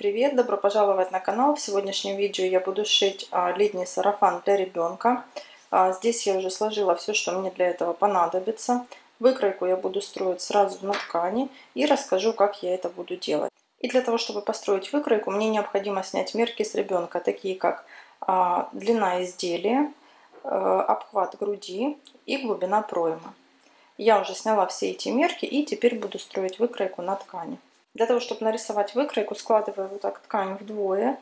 Привет! Добро пожаловать на канал. В сегодняшнем видео я буду шить а, летний сарафан для ребенка. А, здесь я уже сложила все, что мне для этого понадобится. Выкройку я буду строить сразу на ткани и расскажу, как я это буду делать. И для того, чтобы построить выкройку, мне необходимо снять мерки с ребенка, такие как а, длина изделия, обхват груди и глубина проймы. Я уже сняла все эти мерки и теперь буду строить выкройку на ткани. Для того, чтобы нарисовать выкройку, складываю вот так ткань вдвое.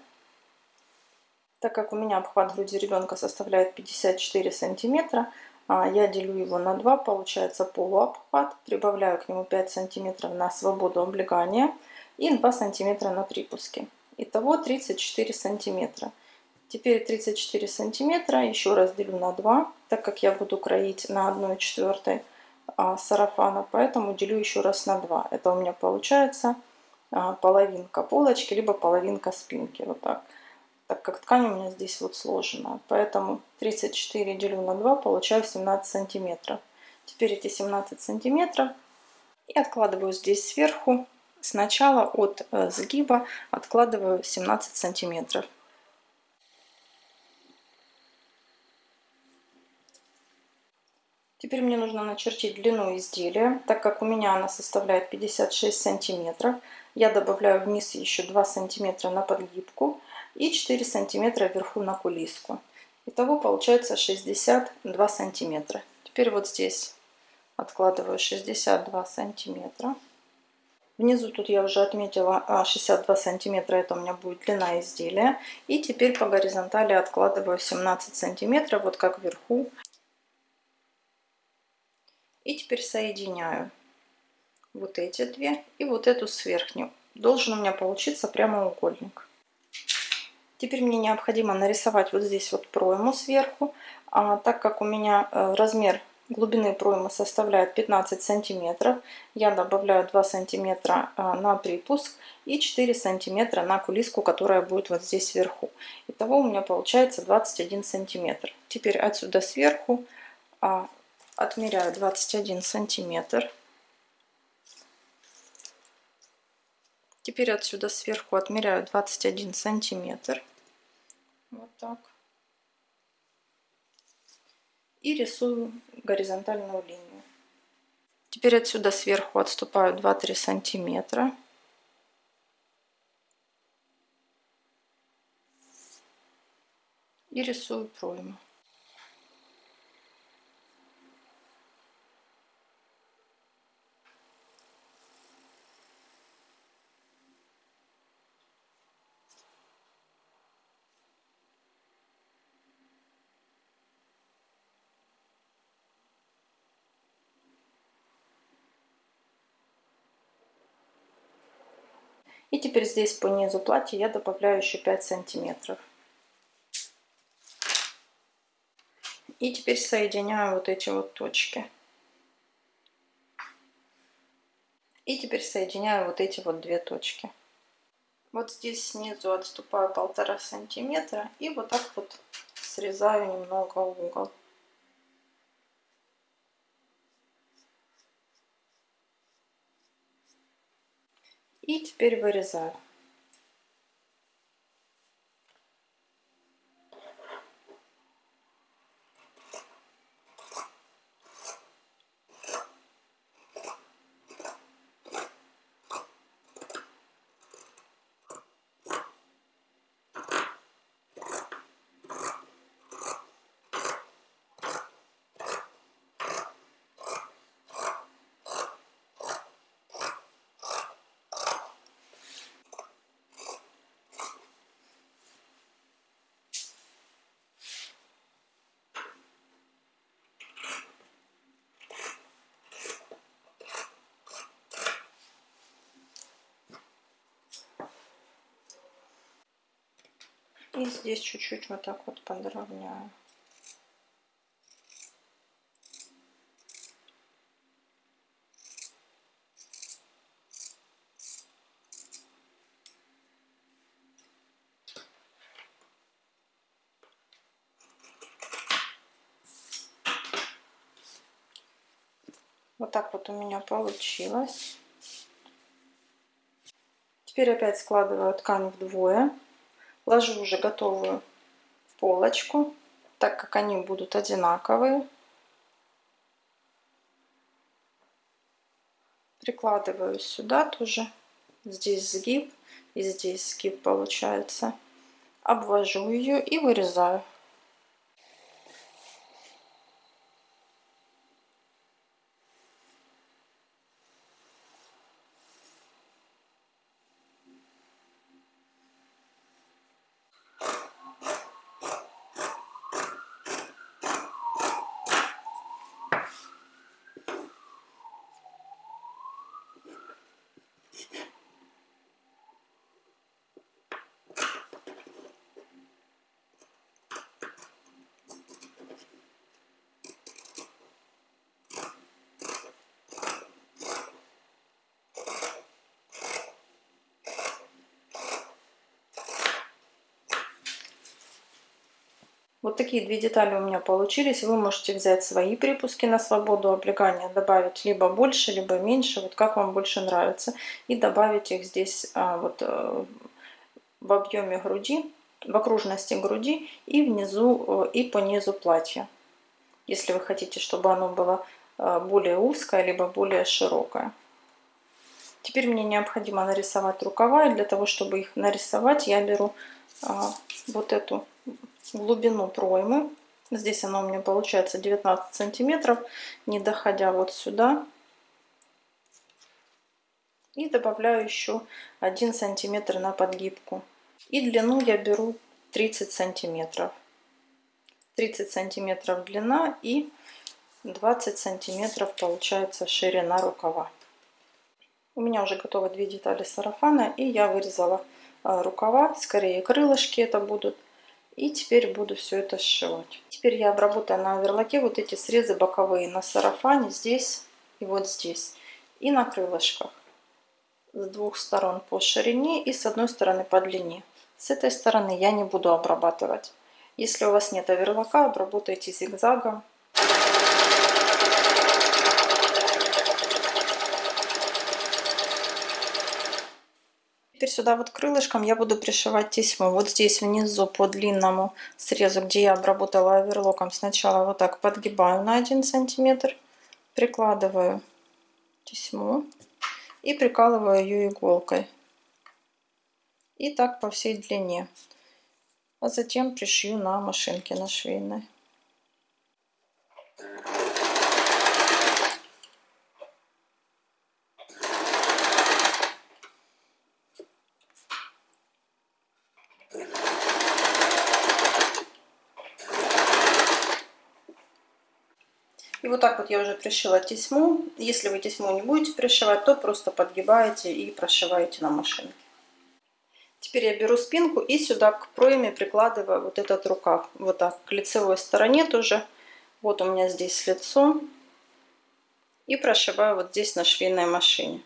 Так как у меня обхват груди ребенка составляет 54 сантиметра, а, я делю его на 2, получается полуобхват. Прибавляю к нему 5 сантиметров на свободу облегания и 2 сантиметра на припуске. Итого 34 сантиметра. Теперь 34 сантиметра еще раз делю на 2, так как я буду кроить на 1 четвертой а, сарафана, поэтому делю еще раз на 2. Это у меня получается а, половинка полочки, либо половинка спинки, вот так. Так как ткань у меня здесь вот сложена, поэтому 34 делю на 2, получаю 17 сантиметров. Теперь эти 17 сантиметров и откладываю здесь сверху. Сначала от э, сгиба откладываю 17 сантиметров. Теперь мне нужно начертить длину изделия, так как у меня она составляет 56 сантиметров. Я добавляю вниз еще 2 сантиметра на подгибку и 4 сантиметра вверху на кулиску. Итого получается 62 сантиметра. Теперь вот здесь откладываю 62 сантиметра. Внизу тут я уже отметила 62 а, сантиметра, это у меня будет длина изделия. И теперь по горизонтали откладываю 17 сантиметров, вот как вверху и теперь соединяю вот эти две и вот эту с верхней. Должен у меня получиться прямоугольник. Теперь мне необходимо нарисовать вот здесь вот пройму сверху. А, так как у меня э, размер глубины проймы составляет 15 сантиметров, я добавляю 2 сантиметра э, на припуск и 4 сантиметра на кулиску, которая будет вот здесь сверху. Итого у меня получается 21 сантиметр. Теперь отсюда сверху а, отмеряю 21 сантиметр. Теперь отсюда сверху отмеряю 21 сантиметр. Вот так. И рисую горизонтальную линию. Теперь отсюда сверху отступаю 2-3 сантиметра. И рисую пройму. И теперь здесь по низу платья я добавляю еще 5 сантиметров. И теперь соединяю вот эти вот точки. И теперь соединяю вот эти вот две точки. Вот здесь снизу отступаю полтора сантиметра и вот так вот срезаю немного угол. И теперь вырезаю. И здесь чуть-чуть вот так вот подровняю. Вот так вот у меня получилось. Теперь опять складываю ткань вдвое. Ложу уже готовую полочку, так как они будут одинаковые. Прикладываю сюда тоже. Здесь сгиб и здесь сгиб получается. Обвожу ее и вырезаю. Вот такие две детали у меня получились. Вы можете взять свои припуски на свободу облегания, добавить либо больше, либо меньше, вот как вам больше нравится. И добавить их здесь а, вот э, в объеме груди, в окружности груди и внизу, э, и по низу платья. Если вы хотите, чтобы оно было э, более узкое, либо более широкое. Теперь мне необходимо нарисовать рукава. И для того, чтобы их нарисовать, я беру а, вот эту глубину проймы. Здесь она у меня получается 19 сантиметров, не доходя вот сюда. И добавляю еще 1 сантиметр на подгибку. И длину я беру 30 сантиметров. 30 сантиметров длина и 20 сантиметров получается ширина рукава. У меня уже готовы две детали сарафана и я вырезала а, рукава, скорее крылышки это будут. И теперь буду все это сшивать. Теперь я обработаю на оверлоке вот эти срезы боковые на сарафане здесь и вот здесь. И на крылышках. С двух сторон по ширине и с одной стороны по длине. С этой стороны я не буду обрабатывать. Если у вас нет оверлока, обработайте зигзагом Теперь сюда вот крылышком я буду пришивать тесьму. Вот здесь внизу по длинному срезу, где я обработала оверлоком, сначала вот так подгибаю на 1 сантиметр, прикладываю тесьму и прикалываю ее иголкой. И так по всей длине. А затем пришью на машинке на швейной. И вот так вот я уже пришила тесьму. Если вы тесьму не будете пришивать, то просто подгибаете и прошиваете на машинке. Теперь я беру спинку и сюда к пройме прикладываю вот этот рукав. Вот так, к лицевой стороне тоже. Вот у меня здесь лицо. И прошиваю вот здесь на швейной машине.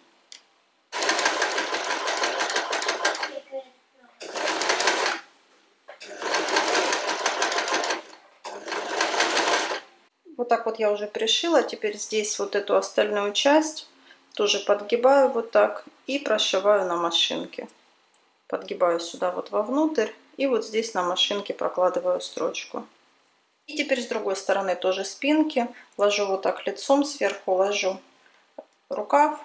Вот так вот я уже пришила. Теперь здесь вот эту остальную часть тоже подгибаю вот так и прошиваю на машинке. Подгибаю сюда вот вовнутрь и вот здесь на машинке прокладываю строчку. И теперь с другой стороны тоже спинки. Ложу вот так лицом сверху, ложу рукав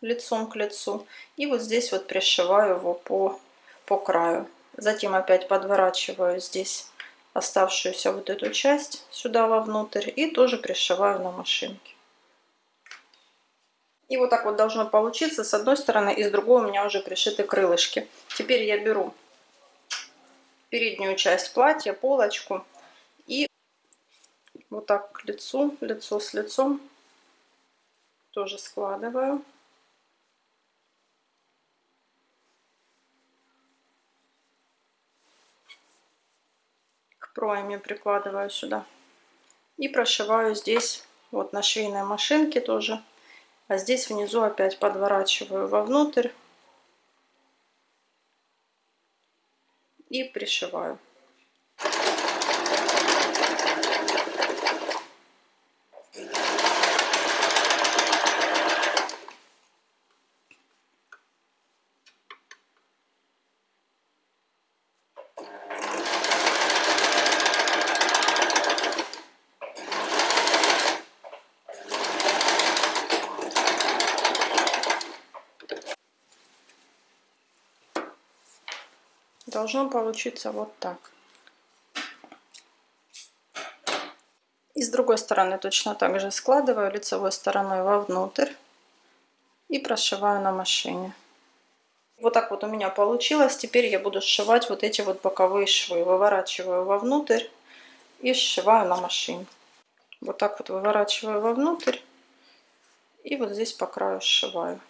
лицом к лицу. И вот здесь вот пришиваю его по, по краю. Затем опять подворачиваю здесь оставшуюся вот эту часть сюда вовнутрь и тоже пришиваю на машинке. И вот так вот должно получиться с одной стороны и с другой у меня уже пришиты крылышки. Теперь я беру переднюю часть платья, полочку и вот так к лицу, лицо с лицом тоже складываю. Пройме прикладываю сюда. И прошиваю здесь, вот на швейной машинке тоже. А здесь внизу опять подворачиваю вовнутрь. И пришиваю. Должно получиться вот так. И с другой стороны точно так же складываю лицевой стороной вовнутрь и прошиваю на машине. Вот так вот у меня получилось. Теперь я буду сшивать вот эти вот боковые швы. Выворачиваю вовнутрь и сшиваю на машине. Вот так вот выворачиваю вовнутрь и вот здесь по краю сшиваю.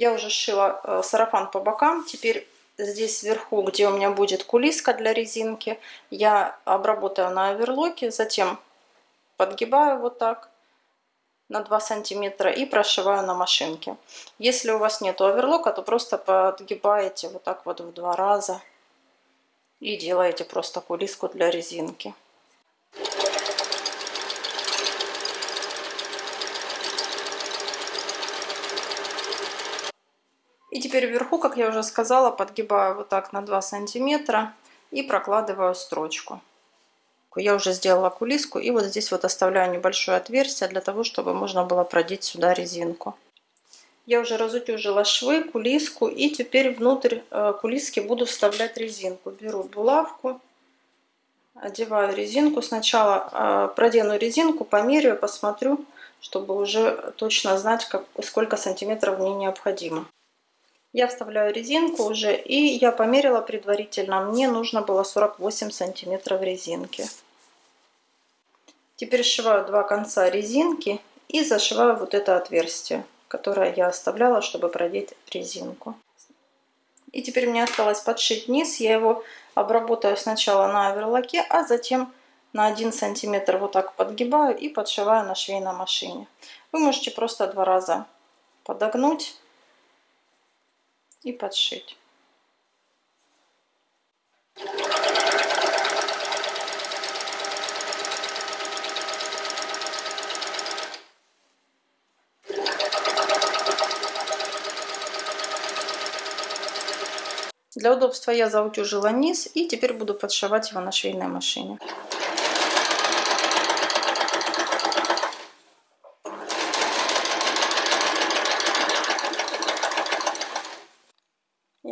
Я уже сшила э, сарафан по бокам. Теперь здесь сверху, где у меня будет кулиска для резинки, я обработаю на оверлоке, затем подгибаю вот так на 2 сантиметра и прошиваю на машинке. Если у вас нет оверлока, то просто подгибаете вот так вот в два раза и делаете просто кулиску для резинки. И теперь вверху, как я уже сказала, подгибаю вот так на 2 сантиметра и прокладываю строчку. Я уже сделала кулиску и вот здесь вот оставляю небольшое отверстие для того, чтобы можно было продеть сюда резинку. Я уже разутюжила швы, кулиску и теперь внутрь э, кулиски буду вставлять резинку. Беру булавку, одеваю резинку. Сначала э, продену резинку, померяю, посмотрю, чтобы уже точно знать, как, сколько сантиметров мне необходимо. Я вставляю резинку уже, и я померила предварительно. Мне нужно было 48 сантиметров резинки. Теперь сшиваю два конца резинки и зашиваю вот это отверстие, которое я оставляла, чтобы продеть резинку. И теперь мне осталось подшить низ. Я его обработаю сначала на оверлоке, а затем на 1 сантиметр вот так подгибаю и подшиваю на швейной машине. Вы можете просто два раза подогнуть и подшить. Для удобства я заутюжила низ и теперь буду подшивать его на швейной машине.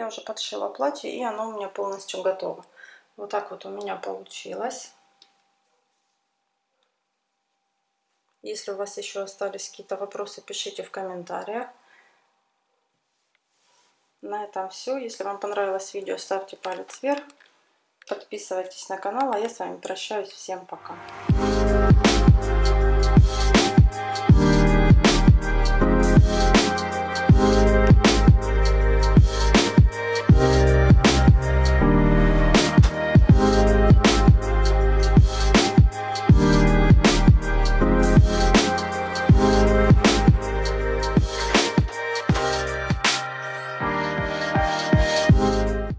Уже подшила платье, и оно у меня полностью готово. Вот так вот у меня получилось. Если у вас еще остались какие-то вопросы, пишите в комментариях. На этом все. Если вам понравилось видео, ставьте палец вверх. Подписывайтесь на канал, а я с вами прощаюсь. Всем пока.